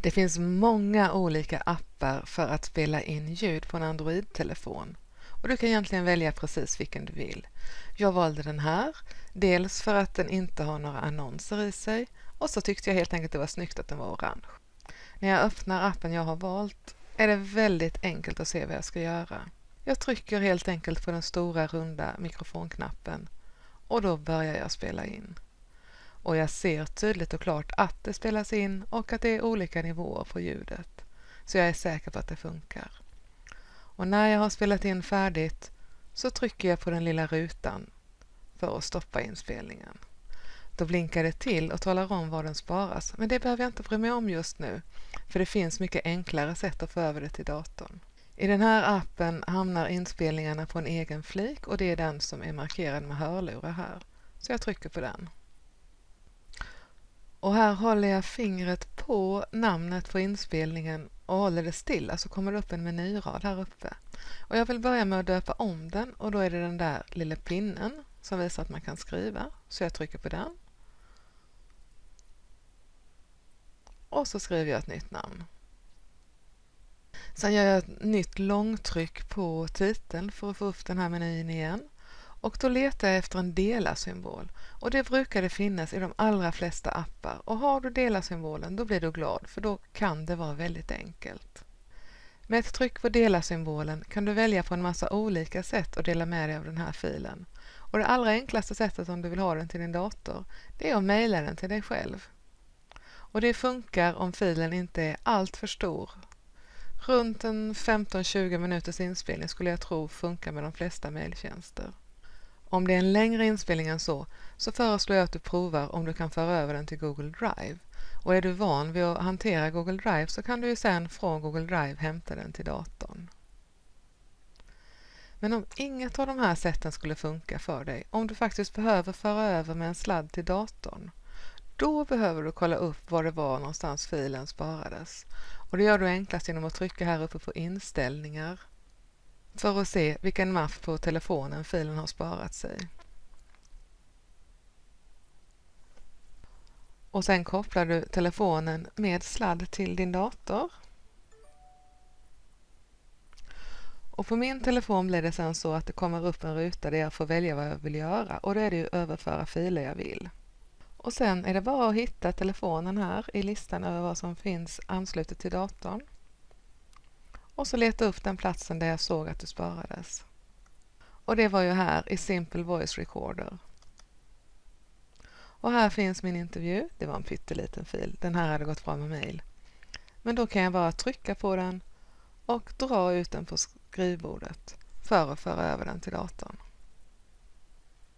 Det finns många olika appar för att spela in ljud på en Android-telefon och du kan egentligen välja precis vilken du vill. Jag valde den här, dels för att den inte har några annonser i sig och så tyckte jag helt enkelt det var snyggt att den var orange. När jag öppnar appen jag har valt är det väldigt enkelt att se vad jag ska göra. Jag trycker helt enkelt på den stora runda mikrofonknappen och då börjar jag spela in och jag ser tydligt och klart att det spelas in och att det är olika nivåer på ljudet. Så jag är säker på att det funkar. Och när jag har spelat in färdigt så trycker jag på den lilla rutan för att stoppa inspelningen. Då blinkar det till och talar om var den sparas, men det behöver jag inte bry mig om just nu, för det finns mycket enklare sätt att få över det till datorn. I den här appen hamnar inspelningarna på en egen flik och det är den som är markerad med hörlurar här. Så jag trycker på den. Och här håller jag fingret på namnet på inspelningen och håller det stilla så alltså kommer det upp en menyrad här uppe. Och jag vill börja med att döpa om den och då är det den där lilla pinnen som visar att man kan skriva. Så jag trycker på den. Och så skriver jag ett nytt namn. Sen gör jag ett nytt långtryck på titeln för att få upp den här menyn igen. Och då letar jag efter en dela-symbol och det brukar det finnas i de allra flesta appar och har du dela-symbolen då blir du glad för då kan det vara väldigt enkelt. Med ett tryck på dela-symbolen kan du välja på en massa olika sätt att dela med dig av den här filen. Och det allra enklaste sättet om du vill ha den till din dator det är att mejla den till dig själv. Och det funkar om filen inte är allt för stor. Runt en 15-20 minuters inspelning skulle jag tro funkar med de flesta mejltjänster. Om det är en längre inspelning än så, så föreslår jag att du provar om du kan föra över den till Google Drive. Och är du van vid att hantera Google Drive så kan du ju sedan från Google Drive hämta den till datorn. Men om inget av de här sätten skulle funka för dig, om du faktiskt behöver föra över med en sladd till datorn, då behöver du kolla upp var det var någonstans filen sparades. Och det gör du enklast genom att trycka här uppe på inställningar för att se vilken mapp på telefonen filen har sparat sig. Och sen kopplar du telefonen med sladd till din dator. Och på min telefon blir det sen så att det kommer upp en ruta där jag får välja vad jag vill göra och då är det ju överföra filer jag vill. Och sen är det bara att hitta telefonen här i listan över vad som finns anslutet till datorn och så leta upp den platsen där jag såg att du sparades. Och det var ju här i Simple Voice Recorder. Och här finns min intervju. Det var en pytteliten fil. Den här hade gått bra med mail. Men då kan jag bara trycka på den och dra ut den på skrivbordet för att föra över den till datorn.